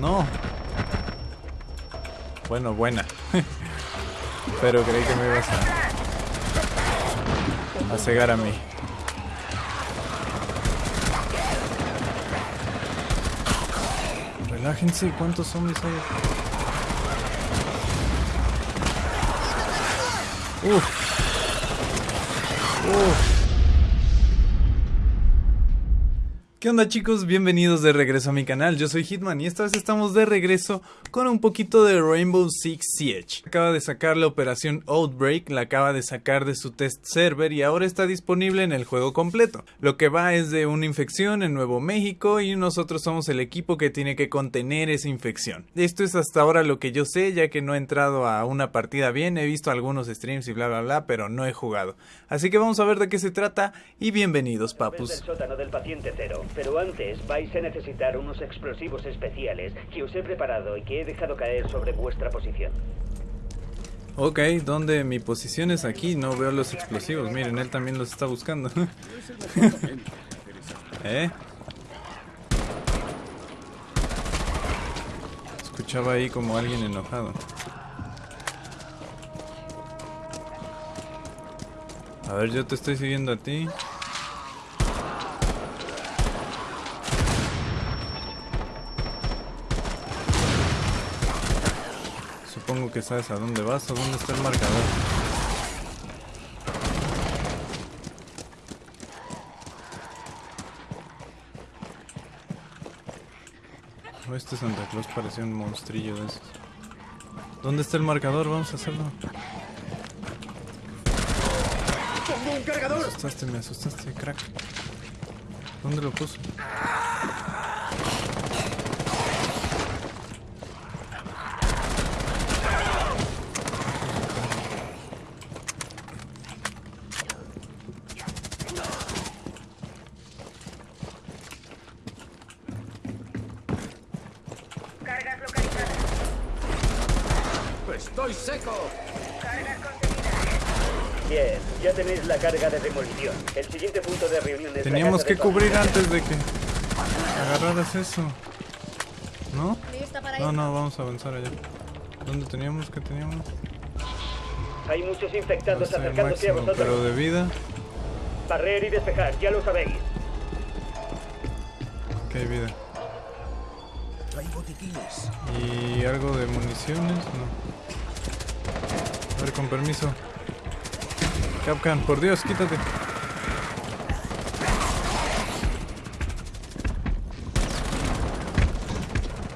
No. Bueno, buena. Pero creí que me ibas a, a cegar a mí. Relájense, ¿cuántos zombies hay? Uf. Uf. ¿Qué onda chicos? Bienvenidos de regreso a mi canal, yo soy Hitman y esta vez estamos de regreso con un poquito de Rainbow Six Siege. Acaba de sacar la operación Outbreak, la acaba de sacar de su test server y ahora está disponible en el juego completo. Lo que va es de una infección en Nuevo México y nosotros somos el equipo que tiene que contener esa infección. Esto es hasta ahora lo que yo sé ya que no he entrado a una partida bien, he visto algunos streams y bla bla bla, pero no he jugado. Así que vamos a ver de qué se trata y bienvenidos papus. Del. Pero antes vais a necesitar unos explosivos especiales que os he preparado y que he dejado caer sobre vuestra posición. Ok, ¿dónde mi posición es aquí? No veo los explosivos. Miren, él también los está buscando. ¿Eh? Escuchaba ahí como alguien enojado. A ver, yo te estoy siguiendo a ti. Supongo que sabes a dónde vas o dónde está el marcador. Oh, este Santa Claus parecía un monstrillo de esos. ¿Dónde está el marcador? Vamos a hacerlo. ¡Pongo un cargador! Me asustaste, me asustaste, crack. ¿Dónde lo puso? Cargas localizadas. ¡Estoy seco! Cargas contenidas. Bien, ya tenéis la carga de demolición. El siguiente punto de reunión es la Teníamos que cubrir antes de que agarraras eso. ¿No? ¿Lista para No, no, vamos a avanzar allá. ¿Dónde teníamos? ¿Qué teníamos? Hay muchos infectados No sé, acercándose a vosotros. pero de vida. Barrer y despejar, ya lo sabéis. Ok, vida. Hay botiquines. ¿Y algo de municiones? No. A ver, con permiso. Capcan, por Dios, quítate.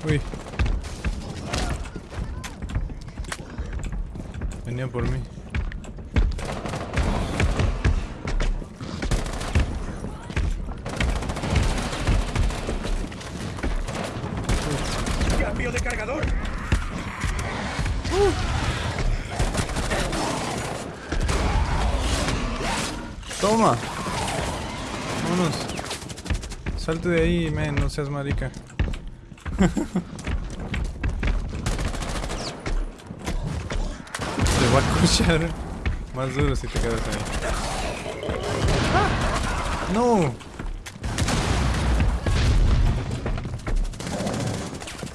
Uy. Venía por mí. ¡Cambio de cargador! Toma. Vámonos. Salte de ahí, men, no seas marica. Te va a escuchar más duro si te quedas ahí. No.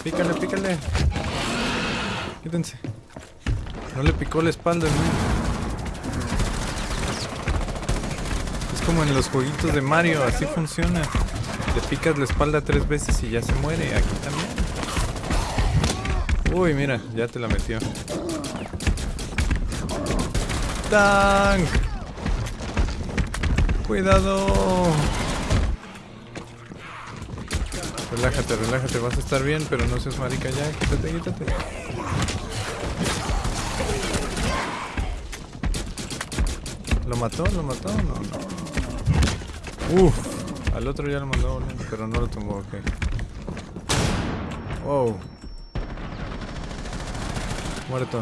Pícale, pícale. Quítense. No le picó la espalda, men. Es como en los jueguitos de Mario, así funciona. Le picas la espalda tres veces y ya se muere. Aquí también. Uy, mira, ya te la metió. ¡Tank! Cuidado. Relájate, relájate, vas a estar bien, pero no seas marica ya. Quítate, quítate. ¿Lo mató? ¿Lo mató? No, no. Uf, al otro ya lo mandó pero no lo tumbó, ok. Wow. Muerto.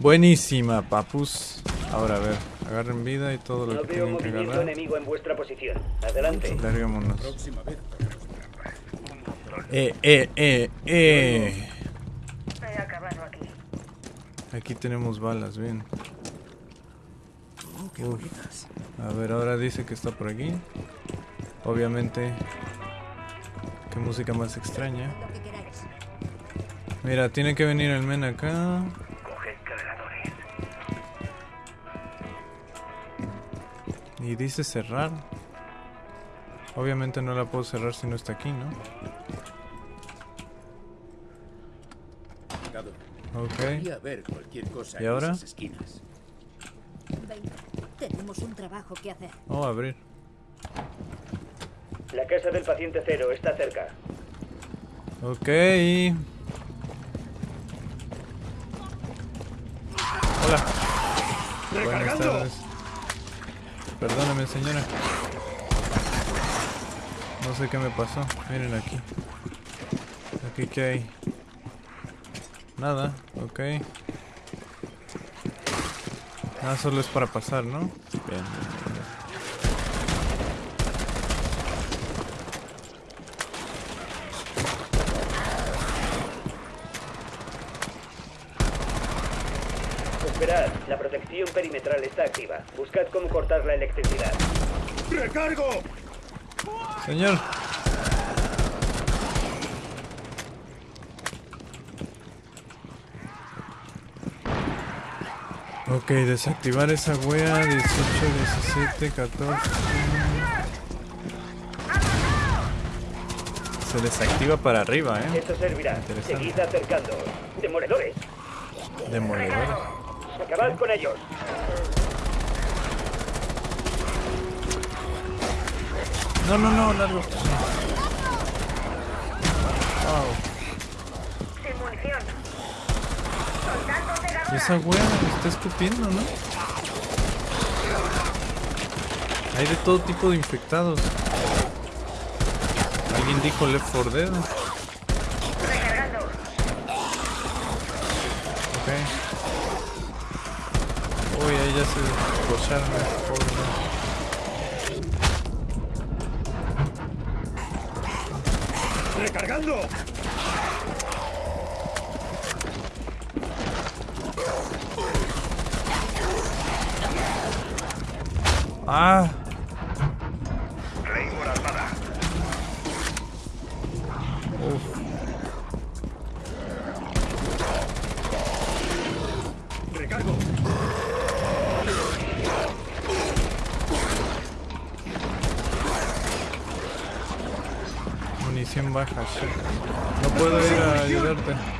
Buenísima, papus. Ahora a ver, agarren vida y todo lo No que tienen que agarrar. enemigo en vuestra posición. Adelante. Larguémonos. Eh, eh, eh, eh. He acabado aquí. Aquí tenemos balas, bien. Uf. A ver, ahora dice que está por aquí. Obviamente. Qué música más extraña. Mira, tiene que venir el men acá. Y dice cerrar. Obviamente no la puedo cerrar si no está aquí, ¿no? Ok. ¿Y ahora? esquinas. Tenemos un trabajo que hacer. Oh, abrir. La casa del paciente cero está cerca. Ok. Hola. Buenas tardes. Perdóname, señora. No sé qué me pasó. Miren aquí. Aquí qué hay. Nada. Ok. Nada, solo es para pasar, ¿no? Bien. bien, bien. Esperad, la protección perimetral está activa. Buscad cómo cortar la electricidad. ¡Recargo! Señor. Ok, desactivar esa wea 18, 17, 14. Se desactiva para arriba, eh. Esto servirá. Interesante. Seguid acercando. Demoledores. Demoledores. Acabad con ellos. No, no, no, largo. Wow. Sin munición. Soldados de Y Gamma. Esa me está escupiendo, ¿no? Hay de todo tipo de infectados. Alguien dijo Left 4 Dead. Ok. Uy, ahí ya se escocharon. Pobre, ¿no? ¡Recargando! ¡Ah! Uf. ¡Recargo! Munición baja. No puedo ir a ayudarte.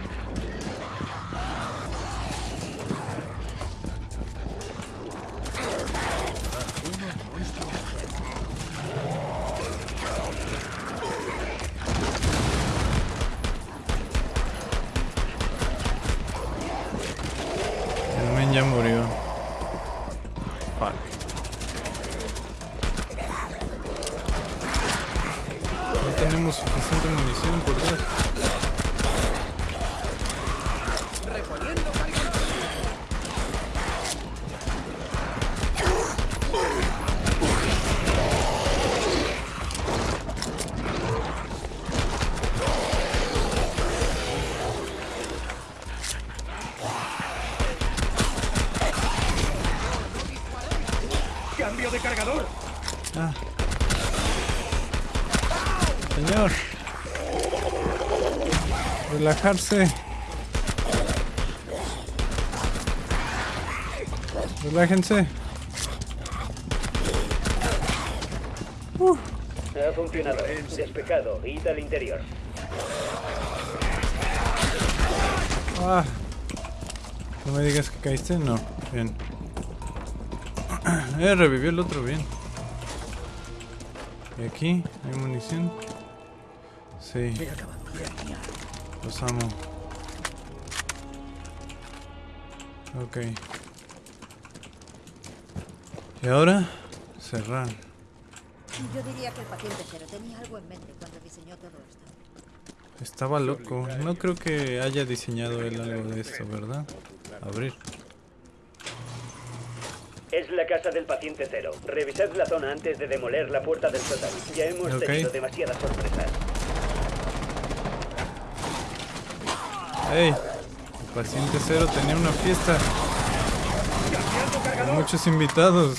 Relajarse. Relájense. Ha funcionado. Despejado. Id al interior. Ah. No me digas que caíste, no. Bien. Eh, revivió el otro, bien. ¿Y aquí? ¿Hay munición? Sí, Amo. Ok. ¿Y ahora? Cerrar. Yo diría que el paciente cero tenía algo en mente cuando diseñó todo esto. Estaba loco. No creo que haya diseñado él algo de esto, ¿verdad? Abrir. Es la casa del paciente cero. Revisad la zona antes de demoler la puerta del sótano. Ya hemos tenido demasiadas sorpresas. ¡Ey! El paciente cero tenía una fiesta. Con muchos invitados.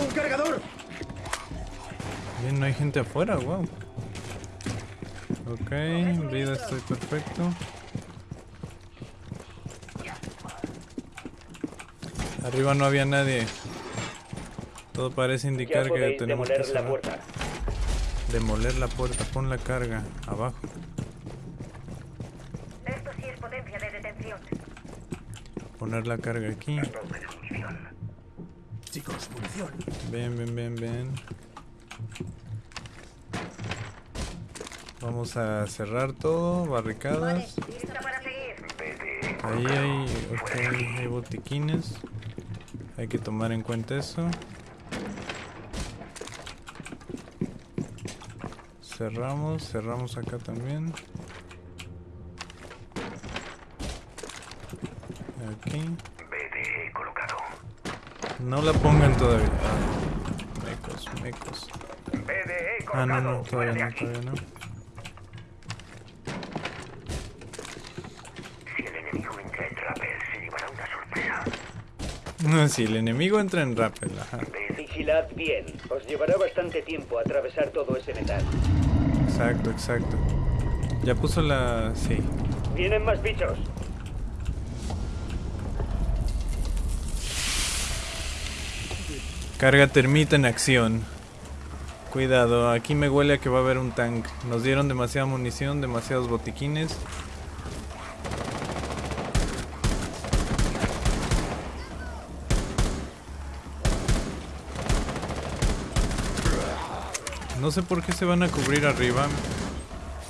un cargador! Bien, no hay gente afuera, wow. Ok, vida estoy perfecto. Arriba no había nadie. Todo parece indicar que tenemos que demoler la cerrar. puerta. Demoler la puerta, pon la carga abajo. Esto sí es potencia de detención. Poner la carga aquí. Chicos, munición. Ven, ven, ven, ven. Vamos a cerrar todo, barricadas. Ahí hay, hay botiquines. Hay que tomar en cuenta eso. Cerramos, cerramos acá también. Aquí. No la pongan todavía. Mecos, mecos. Ah, no, no, todavía no, todavía no. No, si el enemigo entra en rappel, ajá. Vigilad bien. Os llevará bastante tiempo atravesar todo ese metal. Exacto, exacto. Ya puso la... sí. Vienen más bichos. Carga termita en acción. Cuidado, aquí me huele a que va a haber un tank. Nos dieron demasiada munición, demasiados botiquines. No sé por qué se van a cubrir arriba,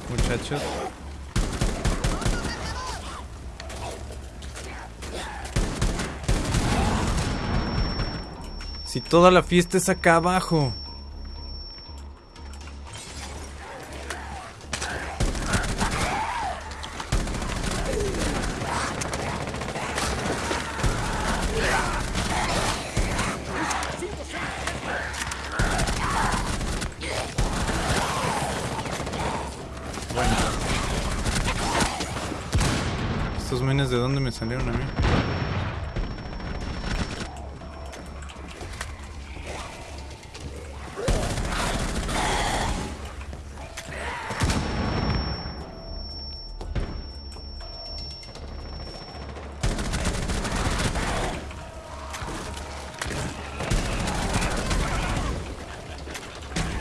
muchachos. Si toda la fiesta es acá abajo. ¿Estos menes de dónde me salieron a mí?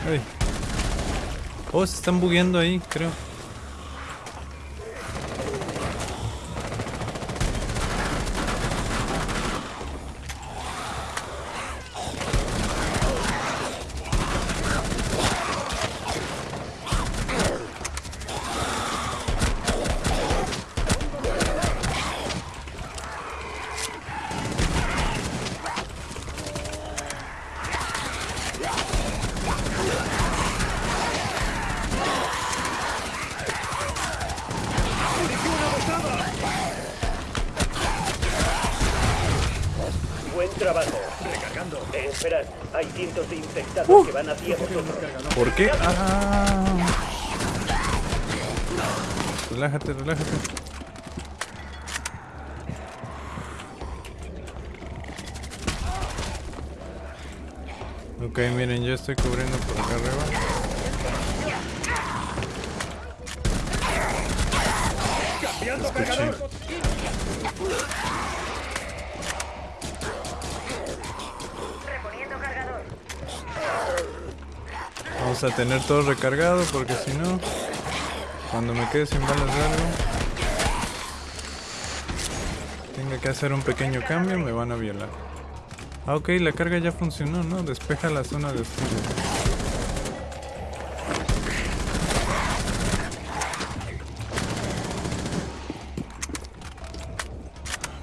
Ay. Oh, se están bugueando ahí, creo. Hay cientos de infectados que van hacia vosotros. ¿Por qué? Ah. Relájate, relájate. Ok, miren, yo estoy cubriendo por acá arriba. A tener todo recargado porque si no, cuando me quede sin balas de algo, tenga que hacer un pequeño cambio, me van a violar. Ah, ok, la carga ya funcionó, ¿no? Despeja la zona de estudio.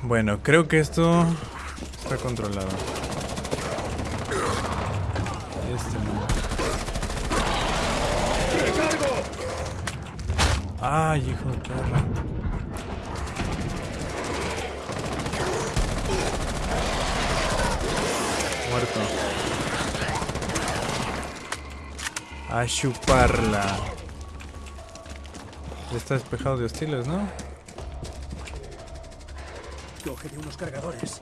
Bueno, creo que esto está controlado. Este no. Ay, hijo de perra. Muerto. A chuparla. Ya está despejado de hostiles, ¿no? Cógete unos cargadores.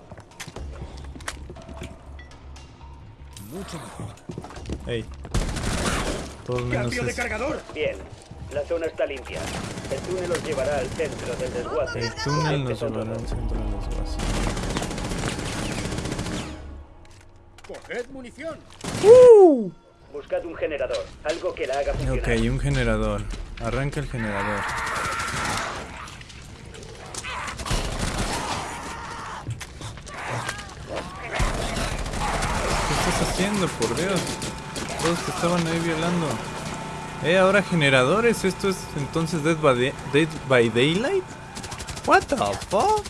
Mucho mejor. Ey. Todos menos ¡Cambio de cargador! Bien, la zona está limpia. El túnel os llevará al centro del desguace. El túnel nos llevará al centro de los vasos. ¡Coged munición! Buscad un generador, algo que la haga funcionar. Ok, un generador. Arranca el generador. ¿Qué estás haciendo, por Dios? Todos te estaban ahí violando. Eh, ahora generadores. ¿Esto es entonces Dead by, Day- by Daylight? What the fuck?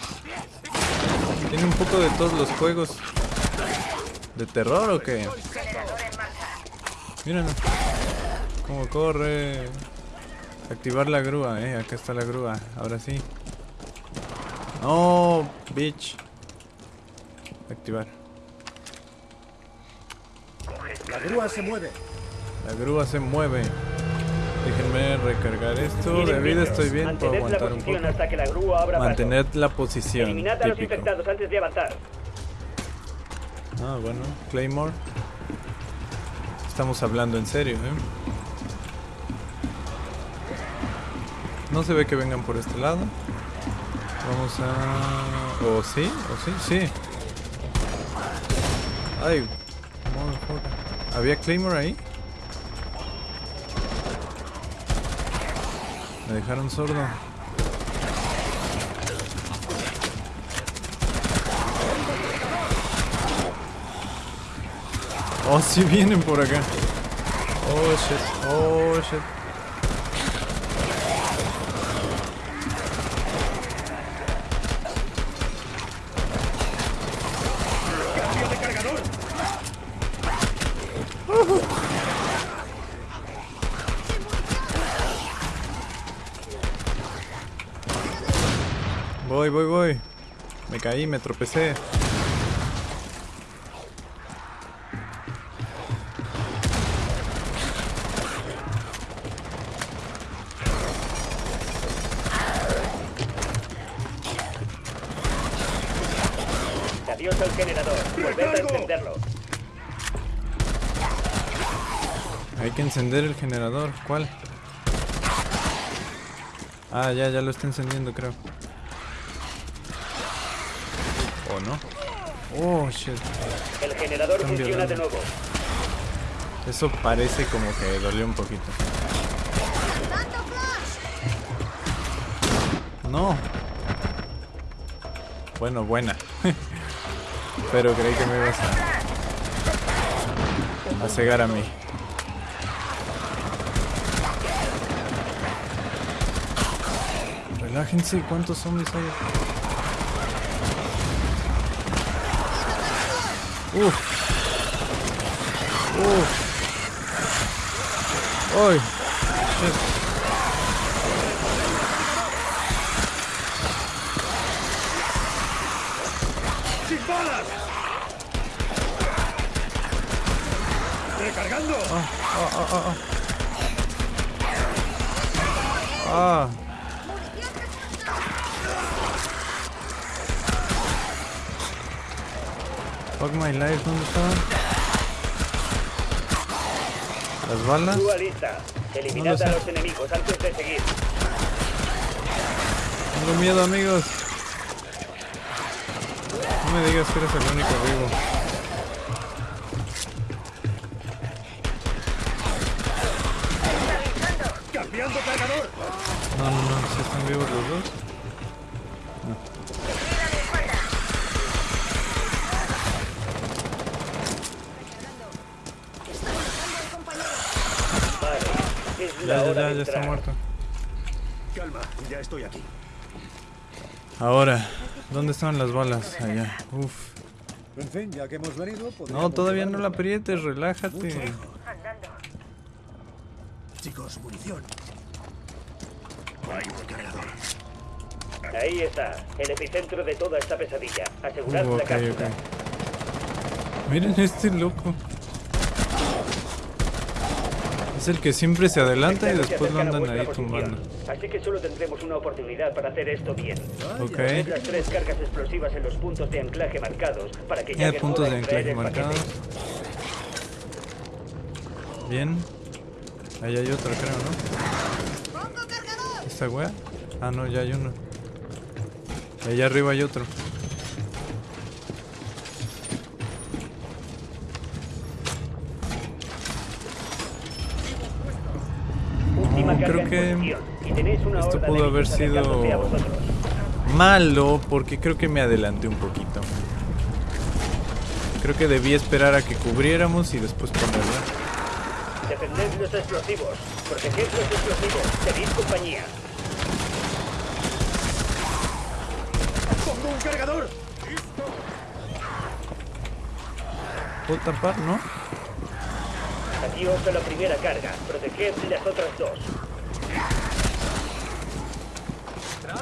Tiene un poco de todos los juegos. ¿De terror o qué? Mírenlo. Cómo corre. Activar la grúa, eh. Acá está la grúa. Ahora sí. No, bitch. Activar. La grúa se mueve. La grúa se mueve. Déjenme recargar esto. De vida estoy bien. Puedo aguantar un poco. hasta que la grúa abra Mantened la posición. Eliminad a los infectados antes de avanzar. Ah, bueno. Claymore. Estamos hablando en serio, ¿eh? No se ve que vengan por este lado. Vamos a... ¿O sí? ¿O sí? Sí. Ay. motherfucker. ¿Había Claymore ahí? Me dejaron sordo. Oh, sí vienen por acá. Oh, shit. Oh, shit. ¡Cambio de cargador! Voy, voy, voy. Me caí, me tropecé. Adiós al generador. Volved a encenderlo. Hay que encender el generador. ¿Cuál? Ah, ya, ya lo está encendiendo, creo. Oh, shit. El generador Cambio funciona de- de nuevo. Eso parece como que dolió un poquito. No. Bueno, buena. Pero creí que me ibas a, a cegar a mí. Relájense, ¿cuántos zombies hay? Uf. Uf. ¡Ay! Shit. ¡Sin balas! ¡Recargando! Ah. Fuck my life, ¿dónde estaban? Las balas. Grúa lista. Eliminad a los enemigos antes de seguir. Tengo miedo, amigos. No me digas que eres el único vivo. ¡Cambiando cargador! No, no, no. ¿Sí están vivos los dos? Vale. La Ya, ya, hora ya, de ya está muerto. Calma, ya estoy aquí. Ahora, ¿dónde estaban las balas? Allá. Uf. En fin, ya que hemos venido, No, todavía no la aprietes, relájate. Chicos, munición. Hay un cargador. Ahí está, el epicentro de toda esta pesadilla. Asegurad Uh, la ok, cápsula. ok. Miren este loco. El que siempre se adelanta y después lo andan ahí tumbando. posición. Así que solo tendremos una oportunidad para hacer esto bien. Ok. Poned las tres cargas explosivas en los puntos de anclaje para que puntos de marcados. Bien. Ahí hay otra, creo, ¿no? ¿Esta wea? Ah, no, ya hay uno. Allá arriba hay otro. Última No, carga creo en que esto pudo haber sido-. Malo, porque creo que me adelanté un poquito. Creo que debí esperar a que cubriéramos y después ponerla. Defended los explosivos. Proteged los explosivos. Tenéis compañía. ¡Pongo un cargador! ¿Puedo tapar, no? Aquí os doy la primera carga. Proteged las otras dos.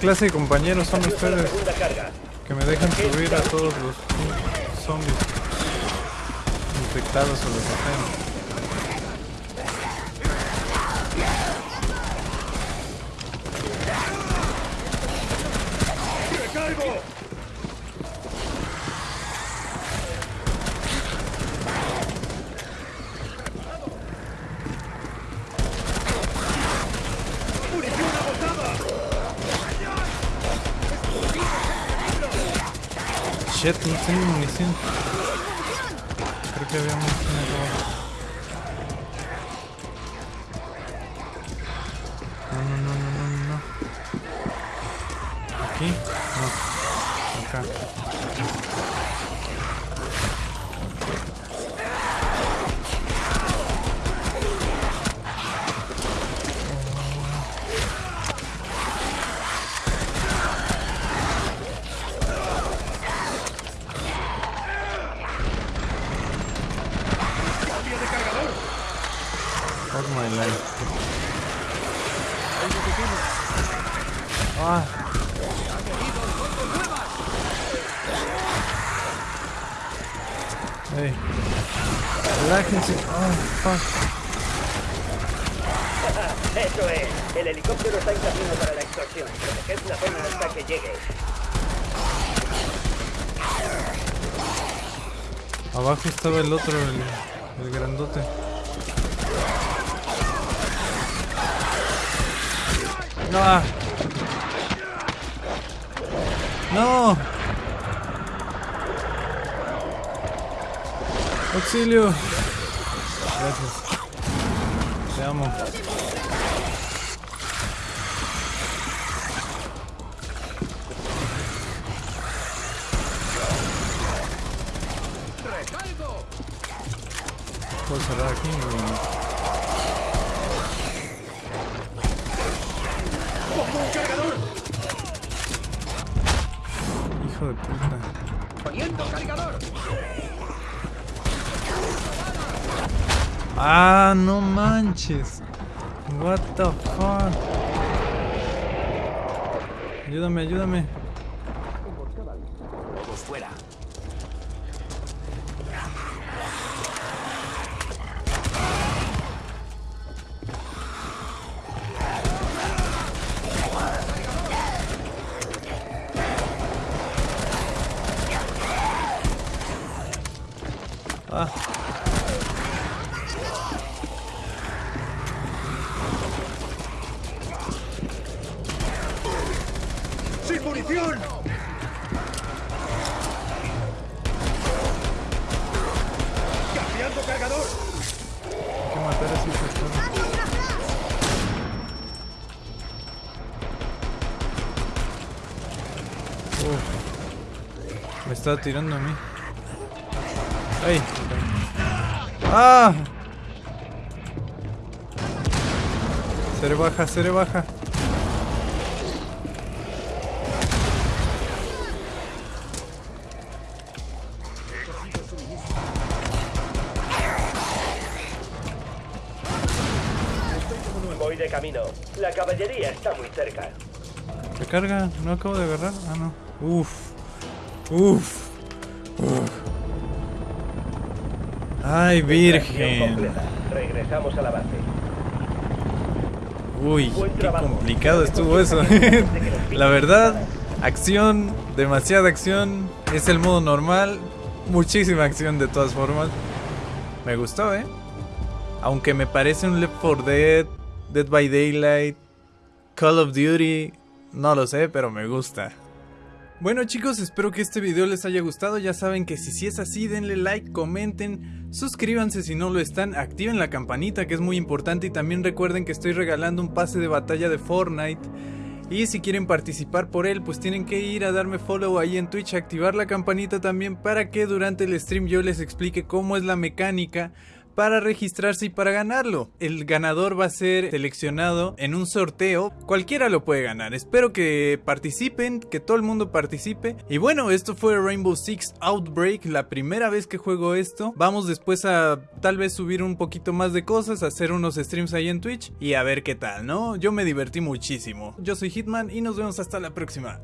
clase de compañeros son ustedes? Que me dejan subir a todos los zombies infectados o los ajenos. ¡Recargo! No tengo munición. Creo que había munición Eso es. El helicóptero está en camino para la extorsión. Proteged la zona hasta que llegue. Abajo estaba el otro, el, el grandote. No. No. Auxilio. Gracias. Te amo. Ah, no manches. What the fuck. Ayúdame, ayúdame. Todos fuera. estaba tirando a mí. ¡Ay! ¡Ah! Seré baja, seré baja. Voy de camino. La caballería está muy cerca. ¿Se carga? ¿No acabo de agarrar? Ah, no. Uf. Uf. Uf. Ay, virgen. Regresamos a la base. Uy, qué complicado estuvo eso. La verdad, acción, demasiada acción. Es el modo normal. Muchísima acción de todas formas. Me gustó, ¿eh? Aunque me parece un Left 4 Dead, Dead by Daylight, Call of Duty. No lo sé, pero me gusta. Bueno chicos, espero que este video les haya gustado. Ya saben que si, si es así, denle like, comenten, suscríbanse si no lo están, activen la campanita que es muy importante y también recuerden que estoy regalando un pase de batalla de Fortnite. Y si quieren participar por él, pues tienen que ir a darme follow ahí en Twitch, activar la campanita también para que durante el stream yo les explique cómo es la mecánica para registrarse y para ganarlo. El ganador va a ser seleccionado en un sorteo. Cualquiera lo puede ganar. Espero que participen, que todo el mundo participe. Y bueno, esto fue Rainbow Six Outbreak, la primera vez que juego esto. Vamos después a tal vez subir un poquito más de cosas, hacer unos streams ahí en Twitch y a ver qué tal, ¿no? Yo me divertí muchísimo. Yo soy Hitman y nos vemos hasta la próxima.